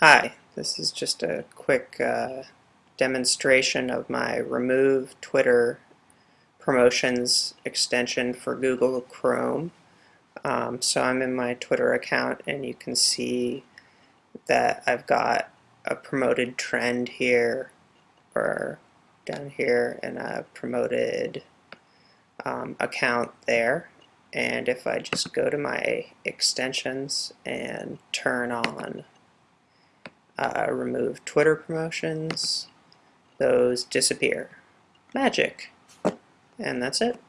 Hi, this is just a quick uh, demonstration of my remove Twitter promotions extension for Google Chrome. Um, so I'm in my Twitter account and you can see that I've got a promoted trend here or down here and a promoted um, account there and if I just go to my extensions and turn on uh, remove Twitter promotions, those disappear. Magic. And that's it.